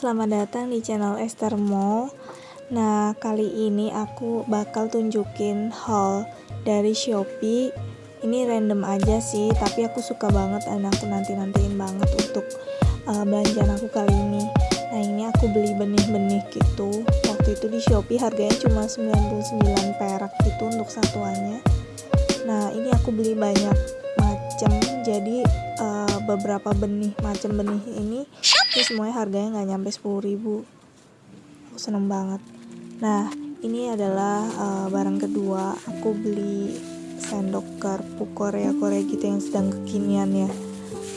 selamat datang di channel Esther Mo. Nah, kali ini aku bakal tunjukin haul dari Shopee. Ini random aja sih, tapi aku suka banget dan aku nanti-nantiin banget untuk uh, belanjaan aku kali ini. Nah, ini aku beli benih-benih gitu. Waktu itu di Shopee harganya cuma 99 perak gitu untuk satuannya. Nah, ini aku beli banyak macam. Jadi uh, beberapa benih macam benih ini ini semuanya harganya nggak nyampe 10 ribu. Aku seneng banget. Nah ini adalah uh, barang kedua. Aku beli sendok garpu Korea Korea gitu yang sedang kekinian ya.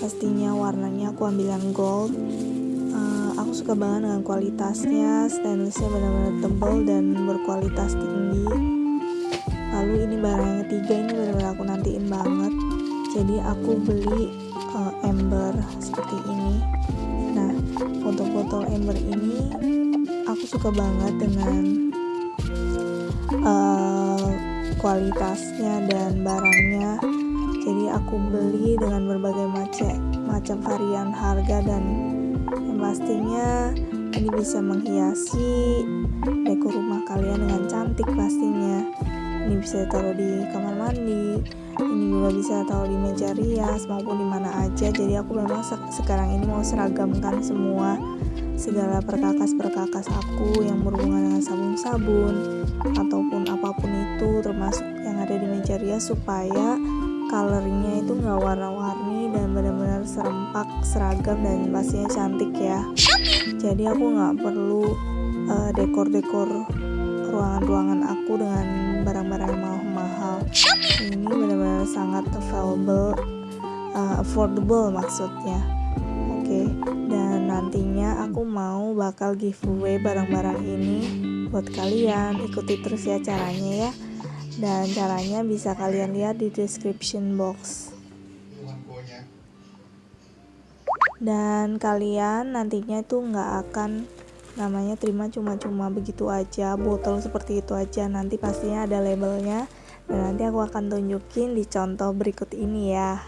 Pastinya warnanya aku ambil yang gold. Uh, aku suka banget dengan kualitasnya. Stainlessnya benar-benar tebal dan berkualitas tinggi. Lalu ini barang yang ketiga ini benar-benar aku nantiin banget. Jadi aku beli uh, ember seperti ini. Nah botol ember ini aku suka banget dengan uh, kualitasnya dan barangnya. Jadi aku beli dengan berbagai macam macam varian harga dan yang pastinya ini bisa menghiasi dekor rumah kalian dengan cantik pastinya ini bisa taruh di kamar mandi ini juga bisa taruh di meja rias maupun di mana aja. Jadi aku memang se sekarang ini mau seragamkan semua segala perkakas-perkakas aku yang berhubungan dengan sabun-sabun ataupun apa pun itu termasuk yang ada di meja rias supaya coloringnya itu nggak warna-warni dan benar-benar serempak seragam dan pastinya cantik ya. Jadi aku nggak perlu uh, dekor-dekor ruangan-ruangan aku dengan barang-barang yang mahal-mahal ini benar-benar sangat available uh, affordable maksudnya. Oke okay. dan nantinya aku mau bakal giveaway barang-barang ini buat kalian. Ikuti terus ya caranya ya. Dan caranya bisa kalian lihat di description box. Dan kalian nantinya itu nggak akan namanya terima cuma-cuma begitu aja botol seperti itu aja. Nanti pastinya ada labelnya. Dan nanti aku akan tunjukin di contoh berikut ini ya.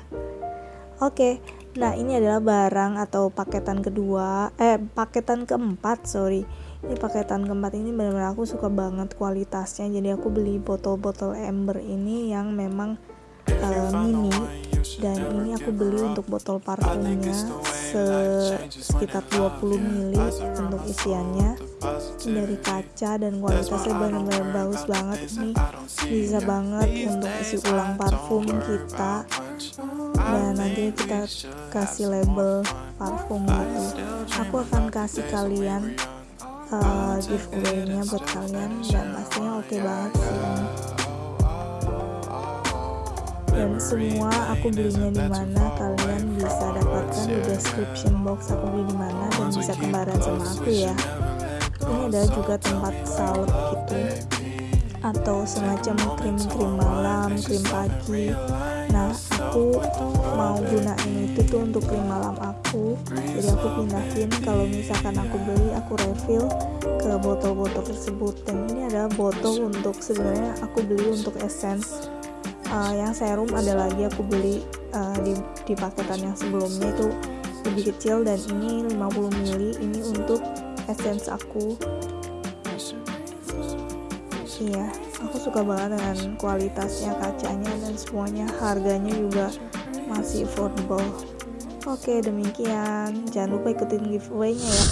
Oke nah ini adalah barang atau paketan kedua eh paketan keempat sorry. Ini paketan keempat ini benar-benar aku suka banget kualitasnya. Jadi aku beli botol-botol ember ini yang memang uh, mini. Dan ini aku beli untuk botol parfumnya sekitar 20 ml untuk isiannya. Dari kaca dan kualitasnya benar-benar bagus banget ini bisa banget untuk isi ulang parfum kita. Dan nanti kita kasih label parfum gitu. Aku akan kasih kalian uh, giveaway-nya buat kalian. Dan pastinya oke okay banget sih dan semua aku belinya di mana kalian bisa dapatkan di description box aku beli di mana dan bisa kembaran sama aku ya. ini adalah juga tempat saut gitu. atau semacam krim-krim malam, krim pagi. nah aku mau gunain itu tuh untuk krim malam aku. Jadi aku pindahin kalau misalkan aku beli aku refill ke botol-botol tersebut. Dan ini adalah botol untuk sebenarnya aku beli untuk essence uh, yang serum ada lagi aku beli uh, di, di paketan yang sebelumnya itu lebih kecil dan ini 50 ml ini untuk essence aku. Iya aku suka banget dengan kualitasnya kacanya dan semuanya. Harganya juga masih affordable. Oke demikian. Jangan lupa ikutin giveaway nya ya